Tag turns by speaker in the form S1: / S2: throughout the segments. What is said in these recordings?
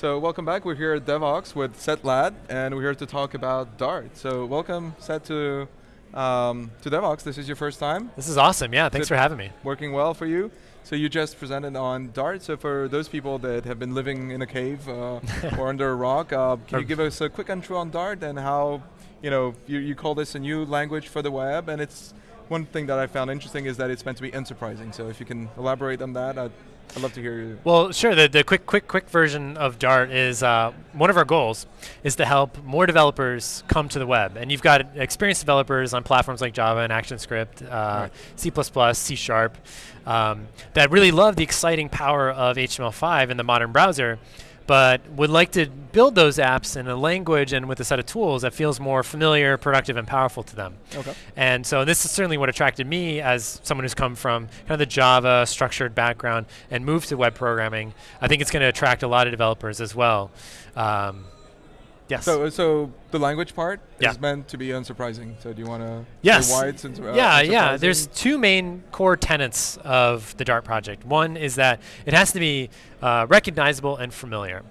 S1: So welcome back. We're here at Devoxx with Seth Ladd, and we're here to talk about Dart. So welcome, Seth, to um, to Devoxx. This is your first time.
S2: This is awesome. Yeah, thanks for having me.
S1: Working well for you. So you just presented on Dart. So for those people that have been living in a cave uh, or under a rock, uh, can you give us a quick intro on Dart and how you know you, you call this a new language for the web? And it's one thing that I found interesting is that it's meant to be unsurprising. So if you can elaborate on that, I'd I'd love to hear you.
S2: Well, sure. The, the quick, quick, quick version of Dart is uh, one of our goals is to help more developers come to the web. And you've got experienced developers on platforms like Java and ActionScript, uh, right. C++, C Sharp, um, that really love the exciting power of HTML5 in the modern browser but would like to build those apps in a language and with a set of tools that feels more familiar, productive, and powerful to them. Okay. And so this is certainly what attracted me as someone who's come from kind of the Java structured background and moved to web programming. I think it's going to attract a lot of developers as well. Um, Yes.
S1: So, so the language part yeah. is meant to be unsurprising. So, do you want to
S2: yes.
S1: why it's uh,
S2: yeah, yeah. There's two main core tenets of the Dart project. One is that it has to be uh, recognizable and familiar.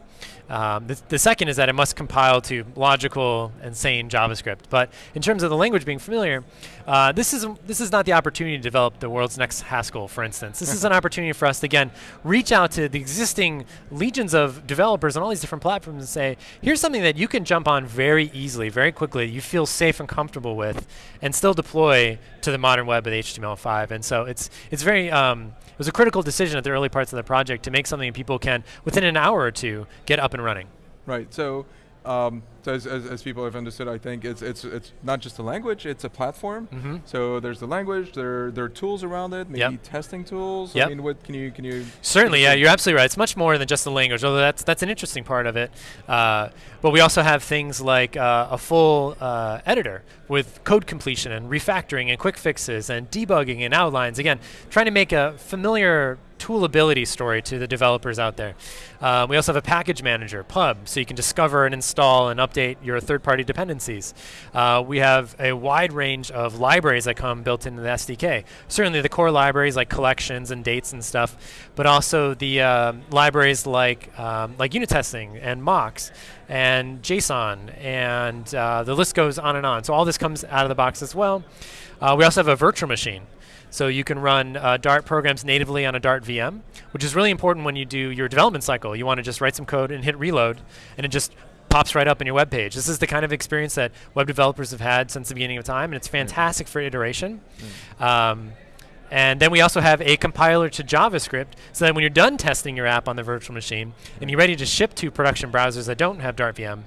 S2: Um, the, the, second is that it must compile to logical and sane JavaScript. But in terms of the language being familiar, uh, this is this is not the opportunity to develop the world's next Haskell, for instance. This is an opportunity for us to again reach out to the existing legions of developers on all these different platforms and say, here's something that you can jump on very easily, very quickly. You feel safe and comfortable with, and still deploy to the modern web with HTML5. And so it's it's very um, it was a critical decision at the early parts of the project to make something people can within an hour or two get up and running.
S1: Right. So um, so as, as, as, people have understood, I think it's it's it's not just a language; it's a platform. Mm -hmm. So there's the language, there there are tools around it, maybe yep. testing tools.
S2: Yep.
S1: I mean, what can you can you?
S2: Certainly, yeah, you're absolutely right. It's much more than just the language, although that's that's an interesting part of it. Uh, but we also have things like uh, a full uh, editor with code completion and refactoring and quick fixes and debugging and outlines. Again, trying to make a familiar toolability story to the developers out there. Uh, we also have a package manager, Pub, so you can discover and install and update your third-party dependencies. Uh, we have a wide range of libraries that come built into the SDK. Certainly the core libraries like collections and dates and stuff, but also the uh, libraries like um, like unit testing and mocks and JSON, and uh, the list goes on and on. So all this comes out of the box as well. Uh, we also have a virtual machine. So you can run uh, Dart programs natively on a Dart VM, which is really important when you do your development cycle. You want to just write some code and hit reload, and it just pops right up in your web page. This is the kind of experience that web developers have had since the beginning of time, and it's fantastic mm. for iteration. Mm. Um, and then we also have a compiler to JavaScript, so that when you're done testing your app on the virtual machine and you're ready to ship to production browsers that don't have Dart VM,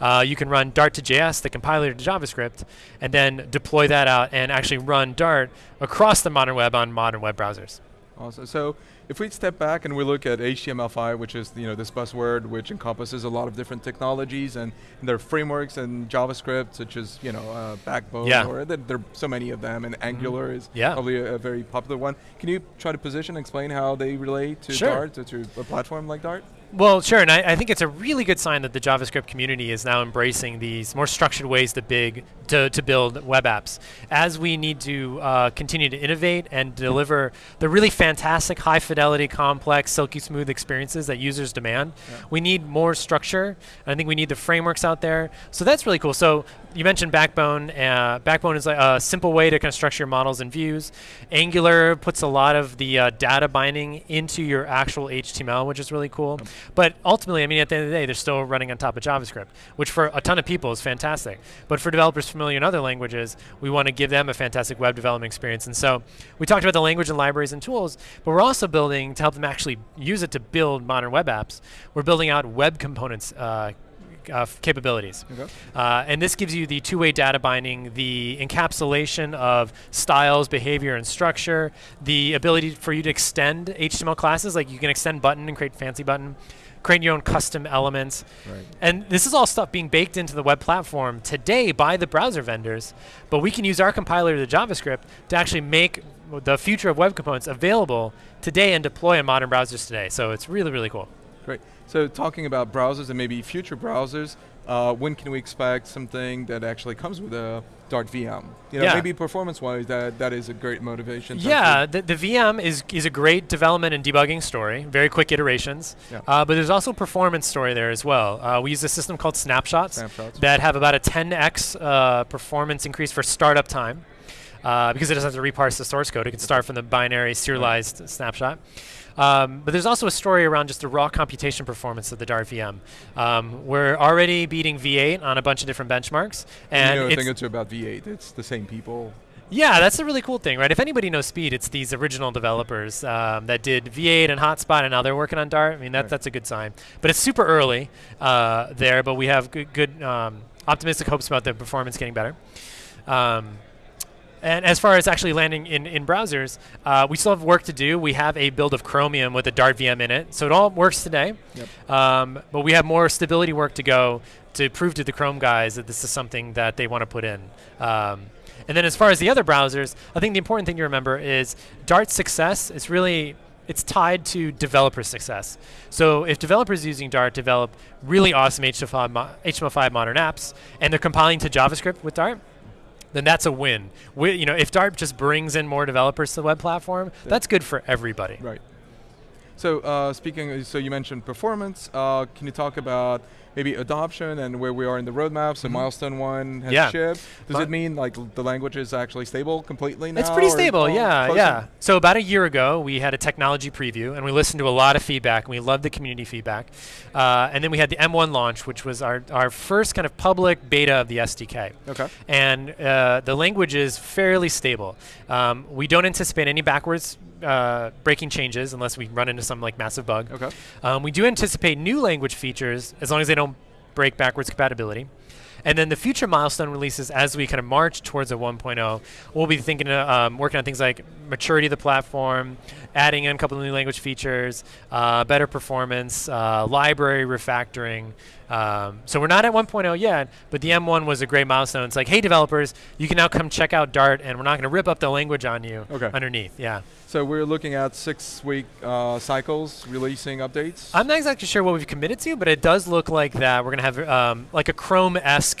S2: uh, you can run Dart to JS, the compiler to JavaScript, and then deploy that out and actually run Dart across the modern web on modern web browsers.
S1: Awesome. So if we step back and we look at HTML5, which is you know this buzzword which encompasses a lot of different technologies and, and there are frameworks and JavaScript such as you know uh, Backbone
S2: yeah.
S1: or there, there, are so many of them and Angular mm -hmm. is
S2: yeah.
S1: probably a, a, very popular one. Can you try to position and explain how they relate to
S2: sure.
S1: Dart, to, to a platform like Dart?
S2: Well, sure, and I, I, think it's a really good sign that the JavaScript community is now embracing these more structured ways to big to, to build web apps. As we need to uh, continue to innovate and deliver the really fantastic, high fidelity, complex, silky smooth experiences that users demand, yeah. we need more structure. I think we need the frameworks out there. So that's really cool. So you mentioned Backbone. Uh, Backbone is a simple way to kind of structure your models and views. Angular puts a lot of the uh, data binding into your actual HTML, which is really cool. But ultimately, I mean, at the end of the day, they're still running on top of JavaScript, which for a ton of people is fantastic. But for developers familiar in other languages, we want to give them a fantastic web development experience. And so we talked about the language and libraries and tools, but we're also building to help them actually use it to build modern web apps. We're building out web components uh, uh, capabilities. Okay. Uh, and this gives you the two-way data binding, the encapsulation of styles, behavior, and structure, the ability for you to extend HTML classes, like you can extend button and create fancy button, create your own custom elements. Right. And this is all stuff being baked into the web platform today by the browser vendors, but we can use our compiler to JavaScript to actually make the future of web components available today and deploy in modern browsers today. So it's really, really cool.
S1: Great. So talking about browsers and maybe future browsers, uh, when can we expect something that actually comes with a Dart VM? You know,
S2: Yeah.
S1: maybe performance-wise, that that is a great motivation.
S2: Yeah, the, the VM is is a great development and debugging story. Very quick iterations.
S1: Yeah.
S2: Uh, but there's also a performance story there as well. Uh, we use a system called Snapshots,
S1: Snapshots.
S2: that have about a 10x uh, performance increase for startup time. Uh, because it doesn't have to reparse the source code, it can start from the binary serialized snapshot. Um, but there's also a story around just the raw computation performance of the Dart VM. Um, we're already beating V8 on a bunch of different benchmarks, and
S1: you know, a
S2: it's
S1: thing or two about V8. It's the same people.
S2: yeah, that's a really cool thing, right? If anybody knows Speed, it's these original developers um, that did V8 and Hotspot, and now they're working on Dart. I mean, that,
S1: Right.
S2: that's a good sign. But it's super early uh, there, but we have good, good um, optimistic hopes about the performance getting better. Um, and as far as actually landing in, in browsers, uh, we still have work to do. We have a build of Chromium with a Dart VM in it, so it all works today.
S1: Yep.
S2: Um, but we have more stability work to go to prove to the Chrome guys that this is something that they want to put in. Um, and then as far as the other browsers, I think the important thing to remember is Dart's success is really it's tied to developer success. So if developers using Dart develop really awesome HTML5, mo- HTML5 modern apps and they're compiling to JavaScript with Dart, then that's a win. We, you know, if Dart just brings in more developers to the web platform, that's good for everybody.
S1: Right. So uh, speaking, so you mentioned performance. Uh, can you talk about maybe adoption and where we are in the roadmap? So
S2: Mhm.
S1: milestone one has
S2: Yeah.
S1: shipped. Does
S2: Mi-
S1: it mean like the language is actually stable completely now?
S2: It's pretty stable, yeah, yeah. So about a year ago, we had a technology preview, and we listened to a lot of feedback, and we loved the community feedback. Uh, and then we had the M1 launch, which was our, our first kind of public beta of the SDK.
S1: Okay.
S2: And uh, the language is fairly stable. Um, we don't anticipate any backwards uh, breaking changes unless we run into some like massive bug.
S1: Okay.
S2: Um, we do anticipate new language features as long as they don't break backwards compatibility. And then the future milestone releases as we kind of march towards a 1.0, we'll be thinking, uh, um, working on things like maturity of the platform, adding in a couple of new language features, uh, better performance, uh, library refactoring. Um, so we're not at 1.0 yet, but the M1 was a great milestone. It's like, hey, developers, you can now come check out Dart, and we're not going to rip up the language on you
S1: Okay.
S2: underneath. Yeah.
S1: So we're looking at six-week uh, cycles, releasing updates.
S2: I'm not exactly sure what we've committed to, but it does look like that we're going to have um, like a Chrome-esque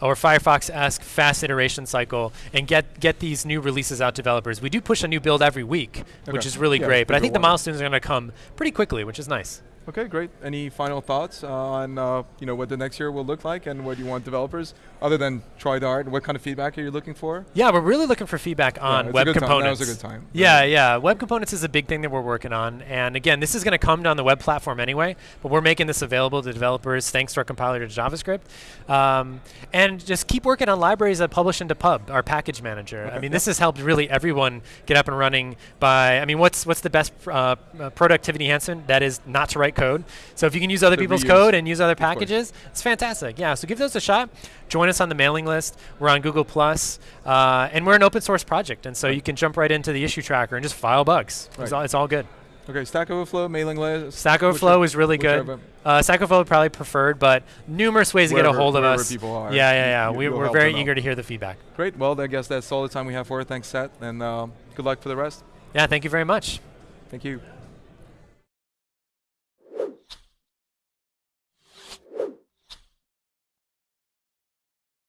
S2: or Firefox-esque fast iteration cycle and get get these new releases out to developers. We do push a new build every week, which is really
S1: Yeah,
S2: great. But I think the milestones are going to come pretty quickly, which is nice.
S1: Okay, great. Any final thoughts on uh, you know what the next year will look like and what you want developers other than try Dart? What kind of feedback are you looking for?
S2: Yeah, we're really looking for feedback on
S1: a
S2: web
S1: good time. That
S2: components.
S1: was a good time.
S2: Yeah, yeah. Web components is a big thing that we're working on. And again, this is going to come down the web platform anyway, but we're making this available to developers thanks to our compiler to JavaScript. Um, and just keep working on libraries that publish into Pub, our package manager. I mean,
S1: yeah.
S2: this has helped really everyone get up and running by, I mean, what's what's the best uh, uh, productivity enhancement? That is not to write code. So if you can use other
S1: The
S2: people's
S1: reuse.
S2: code and use other packages, it's fantastic. Yeah, so give those a shot. Join us on the mailing list. We're on Google Plus, uh, and we're an open source project, and so
S1: Right.
S2: you can jump right into the issue tracker and just file bugs. It's, all, it's all good.
S1: Okay, Stack Overflow, mailing list.
S2: Stack Overflow is really good. Uh, Stack Overflow probably preferred, but numerous ways to get a hold of us.
S1: people are,
S2: yeah, yeah, yeah. We, we're very
S1: out.
S2: eager to hear the feedback.
S1: Great. Well, I guess that's all the time we have for it. Thanks, Seth, and uh, good luck for the rest.
S2: Yeah, thank you very much.
S1: Thank you.